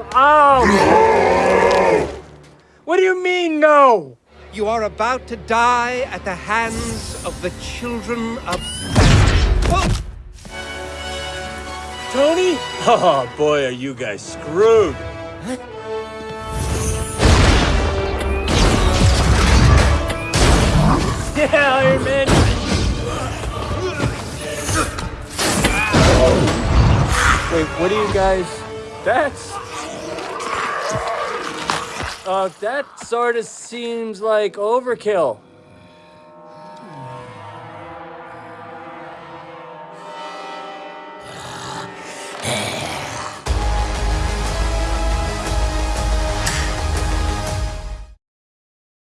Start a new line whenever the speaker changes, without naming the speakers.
Oh! What do you mean, no?
You are about to die at the hands of the children of
oh! Tony? Oh, boy, are you guys screwed. Huh? Yeah, Iron Man! Wait, what are you guys... That's... Uh, that sort of seems like overkill.